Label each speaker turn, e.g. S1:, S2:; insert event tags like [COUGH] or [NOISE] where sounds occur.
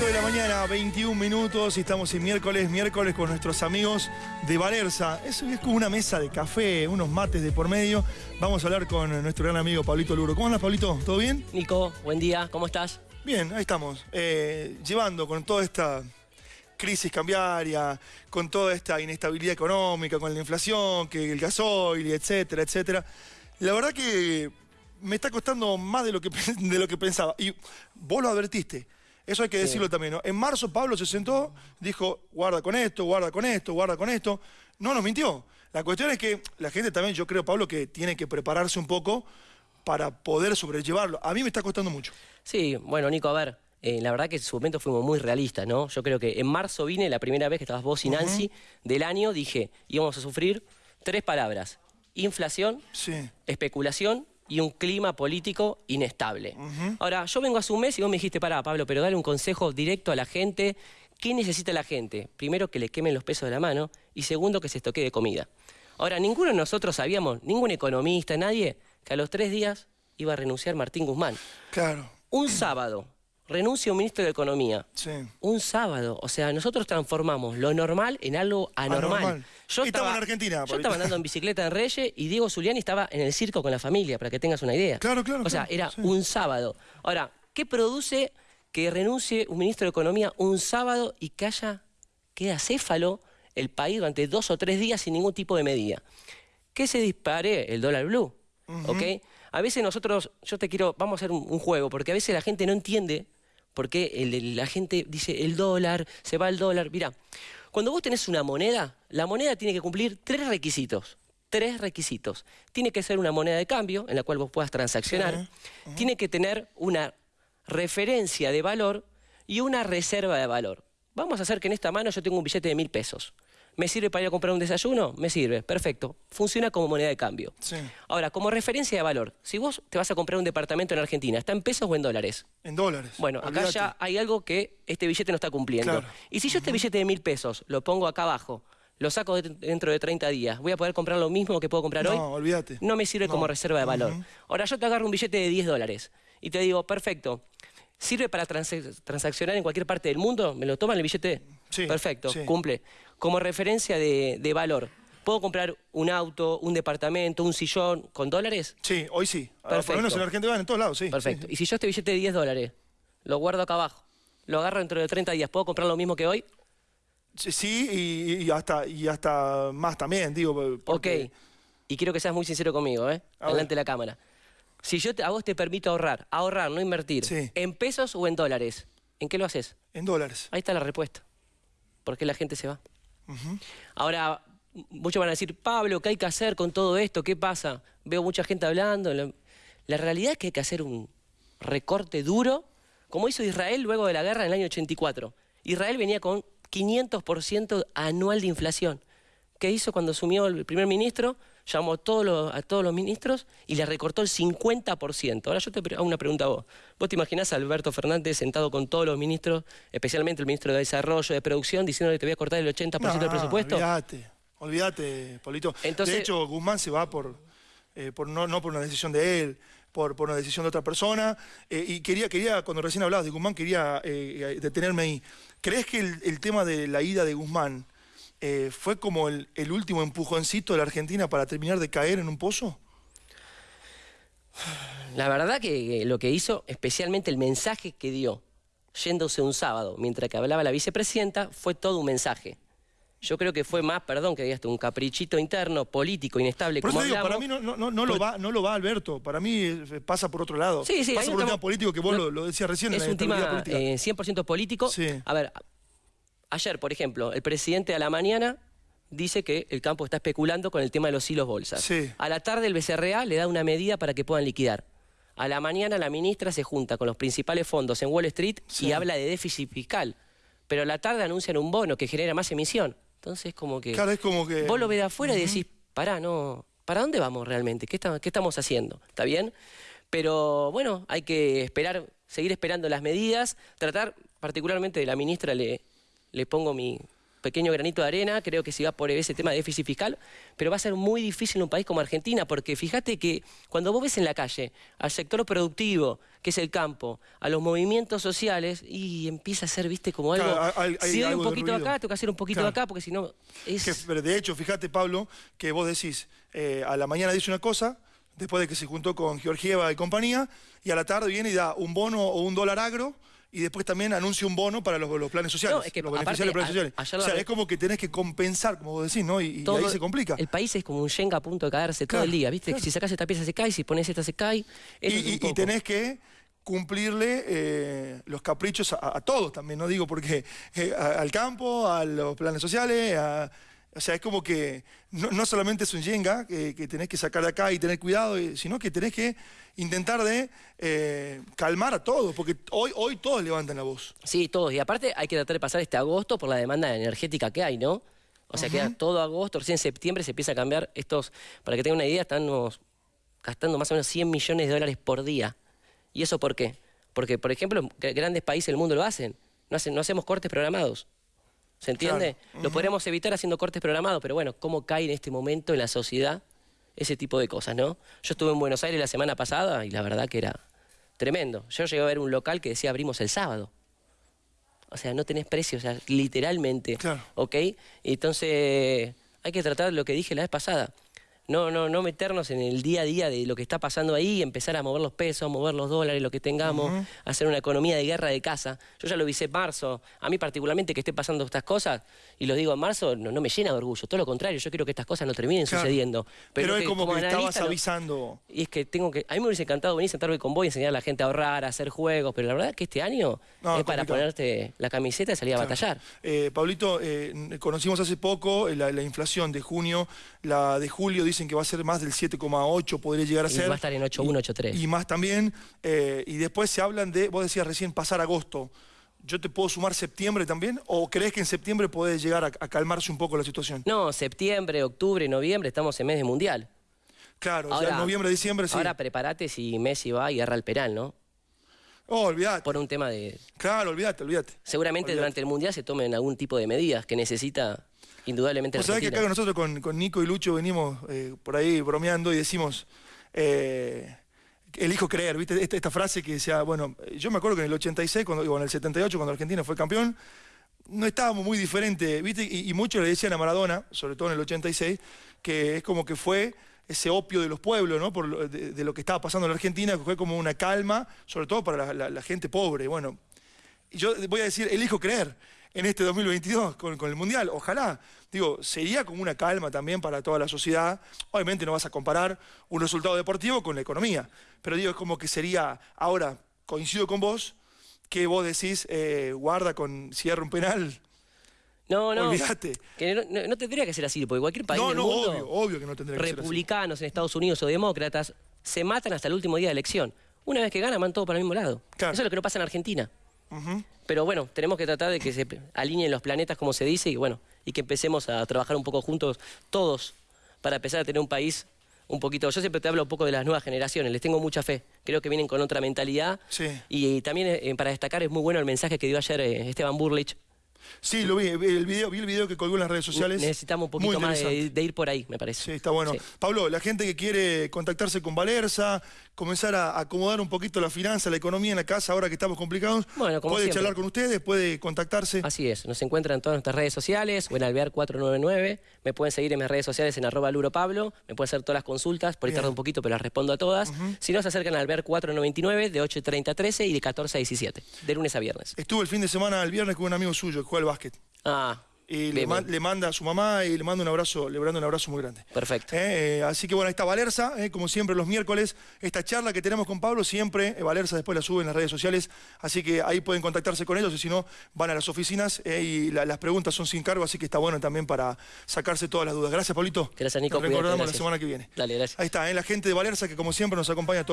S1: 8 de la mañana, 21 minutos, y estamos en miércoles, miércoles con nuestros amigos de Valerza. Eso es como una mesa de café, unos mates de por medio. Vamos a hablar con nuestro gran amigo Pablito Luro. ¿Cómo andas, Pablito? ¿Todo bien?
S2: Nico, buen día, ¿cómo estás?
S1: Bien, ahí estamos. Eh, llevando con toda esta crisis cambiaria, con toda esta inestabilidad económica, con la inflación, que el gasoil, etcétera, etcétera. La verdad que me está costando más de lo que, [LAUGHS] de lo que pensaba. Y vos lo advertiste. Eso hay que decirlo también, ¿no? En marzo Pablo se sentó, dijo, guarda con esto, guarda con esto, guarda con esto. No nos mintió. La cuestión es que la gente también, yo creo, Pablo, que tiene que prepararse un poco para poder sobrellevarlo. A mí me está costando mucho.
S2: Sí, bueno, Nico, a ver, eh, la verdad que en su momento fuimos muy realistas, ¿no? Yo creo que en marzo vine, la primera vez que estabas vos y Nancy, del año, dije, íbamos a sufrir tres palabras. Inflación, especulación y un clima político inestable. Ahora, yo vengo hace un mes y vos me dijiste, pará, Pablo, pero dale un consejo directo a la gente. ¿Qué necesita la gente? Primero, que le quemen los pesos de la mano y segundo, que se estoque de comida. Ahora, ninguno de nosotros sabíamos, ningún economista, nadie, que a los tres días iba a renunciar Martín Guzmán.
S1: Claro.
S2: Un sábado, renuncia un ministro de Economía.
S1: Sí.
S2: Un sábado. O sea, nosotros transformamos lo normal en algo anormal.
S1: Yo estaba, en Argentina.
S2: Yo estaba andando en bicicleta en Reyes y Diego Zuliani estaba en el circo con la familia, para que tengas una idea.
S1: Claro, claro.
S2: O sea, era un sábado. Ahora, ¿qué produce que renuncie un ministro de Economía un sábado y que haya, quede acéfalo el país durante dos o tres días sin ningún tipo de medida? Que se dispare el dólar blue. ¿Ok? A veces nosotros, yo te quiero, vamos a hacer un juego, porque a veces la gente no entiende porque la gente dice el dólar, se va el dólar. Mira, cuando vos tenés una moneda, la moneda tiene que cumplir tres requisitos. Tres requisitos. Tiene que ser una moneda de cambio en la cual vos puedas transaccionar. Tiene que tener una referencia de valor y una reserva de valor. Vamos a hacer que en esta mano yo tengo un billete de mil pesos. ¿Me sirve para ir a comprar un desayuno? Me sirve, perfecto. Funciona como moneda de cambio. Ahora, como referencia de valor, si vos te vas a comprar un departamento en Argentina, ¿está en pesos o en dólares?
S1: En dólares.
S2: Bueno, acá ya hay algo que este billete no está cumpliendo. Y si yo este billete de mil pesos lo pongo acá abajo, lo saco dentro de 30 días, ¿voy a poder comprar lo mismo que puedo comprar hoy?
S1: No, olvídate.
S2: No me sirve como reserva de valor. Ahora yo te agarro un billete de 10 dólares y te digo, perfecto, ¿sirve para transaccionar en cualquier parte del mundo? ¿Me lo toman el billete?
S1: Sí.
S2: Perfecto, cumple como referencia de, valor. ¿Puedo comprar un auto, un departamento, un sillón con dólares?
S1: Sí, hoy sí. Perfecto. Por lo menos en Argentina en todos lados, sí.
S2: Perfecto. Y si yo este billete de 10 dólares lo guardo acá abajo, lo agarro dentro de 30 días, ¿puedo comprar lo mismo que hoy?
S1: Sí, y, hasta, y hasta más también, digo.
S2: Ok. Y quiero que seas muy sincero conmigo, ¿eh? Delante de la cámara. Si yo a vos te permito ahorrar, ahorrar, no invertir, ¿en pesos o en dólares? ¿En qué lo haces?
S1: En dólares.
S2: Ahí está la respuesta. ¿Por qué la gente se va? Ahora, muchos van a decir, Pablo, ¿qué hay que hacer con todo esto? ¿Qué pasa? Veo mucha gente hablando. La, realidad es que hay que hacer un recorte duro, como hizo Israel luego de la guerra en el año 84. Israel venía con 500% anual de inflación. ¿Qué hizo cuando asumió el primer ministro? Llamó a todos, los, a todos los ministros y le recortó el 50%. Ahora yo te hago una pregunta a vos. ¿Vos te imaginás a Alberto Fernández sentado con todos los ministros, especialmente el ministro de Desarrollo, de Producción, diciéndole que te voy a cortar el 80% del presupuesto?
S1: olvídate, olvídate, Polito. de hecho, Guzmán se va por, eh, por no, por una decisión de él, por, por una decisión de otra persona. Eh, y quería, quería, cuando recién hablabas de Guzmán, quería eh, detenerme ahí. ¿Crees que el tema de la ida de Guzmán eh, fue como el, último empujoncito de la Argentina para terminar de caer en un pozo?
S2: La verdad que lo que hizo, especialmente el mensaje que dio, yéndose un sábado, mientras que hablaba la vicepresidenta, fue todo un mensaje. Yo creo que fue más, perdón que digas un caprichito interno, político, inestable.
S1: como para mí no, lo va, no lo va Alberto, para mí eh, pasa por otro lado.
S2: Sí, sí,
S1: pasa por un tema político que vos lo, decías recién.
S2: Es un tema 100% político.
S1: Sí.
S2: A ver, Ayer, por ejemplo, el presidente a la mañana dice que el campo está especulando con el tema de los hilos bolsas. A la tarde el BCRA le da una medida para que puedan liquidar. A la mañana la ministra se junta con los principales fondos en Wall Street y habla de déficit fiscal. Pero a la tarde anuncian un bono que genera más emisión. Entonces, como que.
S1: Claro, es como que.
S2: Vos lo ves de afuera y decís, pará, no. ¿Para dónde vamos realmente? ¿Qué, ¿Qué estamos haciendo? ¿Está bien? Pero bueno, hay que esperar, seguir esperando las medidas, tratar, particularmente de la ministra le, le pongo mi, pequeño granito de arena, creo que se va por ese tema de déficit fiscal, pero va a ser muy difícil en un país como Argentina, porque fíjate que cuando vos ves en la calle al sector productivo, que es el campo, a los movimientos sociales, y empieza a ser, viste, como algo...
S1: Claro, hay- hay
S2: si doy
S1: algo
S2: un poquito acá, tengo que hacer un poquito
S1: Claro.
S2: acá, porque si no... Es...
S1: Que, pero de hecho, fíjate, Pablo, que vos decís, eh, a la mañana dice una cosa, después de que se juntó con Georgieva y compañía, y a la tarde viene y da un bono o un dólar agro, y después también anuncia un bono para los, los planes sociales,
S2: No, es que
S1: los
S2: aparte,
S1: de planes
S2: a-
S1: sociales. O sea, es como que tenés que compensar, como vos decís, ¿no? Y, y ahí se complica.
S2: El país es como un Shenga a punto de caerse todo el día, ¿viste?
S1: claro.
S2: Si sacas esta pieza se cae, si pones esta se cae.
S1: Y,
S2: es
S1: tenés que cumplirle eh, los caprichos a, a todos también, no digo porque eh, a- al campo, a los planes sociales, a- o sea, es como que no, no solamente es un yenga que, que tenés que sacar de acá y tener cuidado, eh, sino que tenés que intentar de eh, calmar a todos, porque hoy, hoy todos levantan la voz.
S2: Sí, todos. Y aparte hay que tratar de pasar este agosto por la demanda energética que hay, ¿no? O sea, queda todo agosto, recién en septiembre se empieza a cambiar estos... Para que tengan una idea, estamos gastando más o menos 100 millones de dólares por día. ¿Y eso por qué? Porque, por ejemplo, grandes países del mundo lo hacen. No, hacen, no hacemos cortes programados. ¿Se entiende? Lo podríamos evitar haciendo cortes programados, pero bueno, ¿cómo cae en este momento en la sociedad ese tipo de cosas, no? Yo estuve en Buenos Aires la semana pasada y la verdad que era tremendo. Yo llegué a ver un local que decía abrimos el sábado. O sea, no tenés precio, o sea, literalmente.
S1: Claro.
S2: ¿Ok? Entonces, hay que tratar lo que dije la vez pasada. No, no, no meternos en el día a día de lo que está pasando ahí, empezar a mover los pesos, mover los dólares, lo que tengamos, hacer una economía de guerra de casa. Yo ya lo visé en marzo. A mí particularmente que esté pasando estas cosas, y lo digo en marzo, no, no me llena de orgullo. Todo lo contrario, yo quiero que estas cosas no terminen
S1: Claro.
S2: sucediendo.
S1: Pero, es
S2: que
S1: como, que estabas avisando.
S2: y es que tengo que. A mí me hubiese encantado venir, sentarme con vos y enseñar a la gente a ahorrar, a hacer juegos, pero la verdad es que este año
S1: No,
S2: es para
S1: complicado.
S2: ponerte la camiseta y salir a batallar.
S1: Eh, Pablito, eh, conocimos hace poco la, la inflación de junio, la de julio dicen que va a ser más del 7,8, podría llegar a
S2: Y
S1: ser.
S2: va a estar en 8,1, 8,3.
S1: Y más también, eh, y después se hablan de, vos decías recién, pasar agosto. ¿Yo te puedo sumar septiembre también? ¿O crees que en septiembre puede llegar a, a calmarse un poco la situación?
S2: No, septiembre, octubre, noviembre, estamos en mes de mundial.
S1: Claro, o sea, noviembre, diciembre, sí.
S2: Ahora prepárate si Messi va y agarra el penal, ¿no?
S1: oh, olvídate.
S2: Por un tema de.
S1: Claro, olvídate, olvídate.
S2: Seguramente durante el mundial se tomen algún tipo de medidas que necesita indudablemente
S1: Vos sabés que acá nosotros con, con Nico y Lucho venimos eh, por ahí bromeando y decimos, eh, elijo creer, ¿viste? Esta, esta frase que decía, bueno, yo me acuerdo que en el 86, cuando, digo, en el 78, cuando Argentina fue campeón, no estábamos muy diferentes, ¿viste? Y, y muchos le decían a Maradona, sobre todo en el 86, que es como que fue ese opio de los pueblos, ¿no? Por lo- de, de lo que estaba pasando en la Argentina, que fue como una calma, sobre todo para la, la- la gente pobre. Bueno, y yo voy a decir, elijo creer en este 2022 con, con el Mundial. Ojalá. Digo, sería como una calma también para toda la sociedad. Obviamente no vas a comparar un resultado deportivo con la economía. Pero digo, es como que sería, ahora, coincido con vos, que vos decís, eh, guarda con cierre un penal.
S2: No, no.
S1: Olvídate.
S2: Que no, no- no tendría que ser así, porque cualquier país
S1: No,
S2: del
S1: no,
S2: mundo,
S1: obvio, obvio que no tendría que ser así.
S2: republicanos en Estados Unidos o demócratas, se matan hasta el último día de elección. Una vez que ganan, van todos para el mismo lado.
S1: Claro.
S2: Eso es lo que no pasa en Argentina. Pero bueno, tenemos que tratar de que se alineen los planetas, como se dice, y bueno, y que empecemos a trabajar un poco juntos todos para empezar a tener un país un poquito. Yo siempre te hablo un poco de las nuevas generaciones, les tengo mucha fe. Creo que vienen con otra mentalidad.
S1: Sí.
S2: Y, también eh, para destacar es muy bueno el mensaje que dio ayer eh, Esteban Burlich.
S1: Sí, lo vi, vi el video, vi el video que colgó en las redes sociales.
S2: Necesitamos un poquito más de, de ir por ahí, me parece.
S1: Sí, está bueno.
S2: Sí.
S1: Pablo, la gente que quiere contactarse con Valerza, comenzar a acomodar un poquito la finanza, la economía en la casa ahora que estamos complicados,
S2: Bueno, como
S1: puede
S2: siempre.
S1: charlar con ustedes, puede contactarse.
S2: Así es, nos encuentran en todas nuestras redes sociales o en Alvear499. Me pueden seguir en mis redes sociales en arroba Pablo. Me pueden hacer todas las consultas, por ahí tarda un poquito, pero las respondo a todas. Si no, se acercan al Alvear499 de 8.30 a 13 y de 14 a 17, de lunes a viernes.
S1: Estuve el fin de semana, el viernes, con un amigo suyo juega al básquet.
S2: Ah,
S1: Y le, manda a su mamá y le manda un abrazo, le manda un abrazo muy grande.
S2: perfecto.
S1: Eh, eh, así que bueno, ahí está Valerza, eh, como siempre los miércoles, esta charla que tenemos con Pablo, siempre Valerza después la sube en las redes sociales, así que ahí pueden contactarse con ellos y si no, van a las oficinas y la- las preguntas son sin cargo, así que está bueno también para sacarse todas las dudas. Gracias, Pablito.
S2: Gracias, Nico,
S1: Nos
S2: cuídate,
S1: recordamos la semana que viene.
S2: Dale, gracias.
S1: Ahí está, la gente de Valerza que como siempre nos acompaña todos.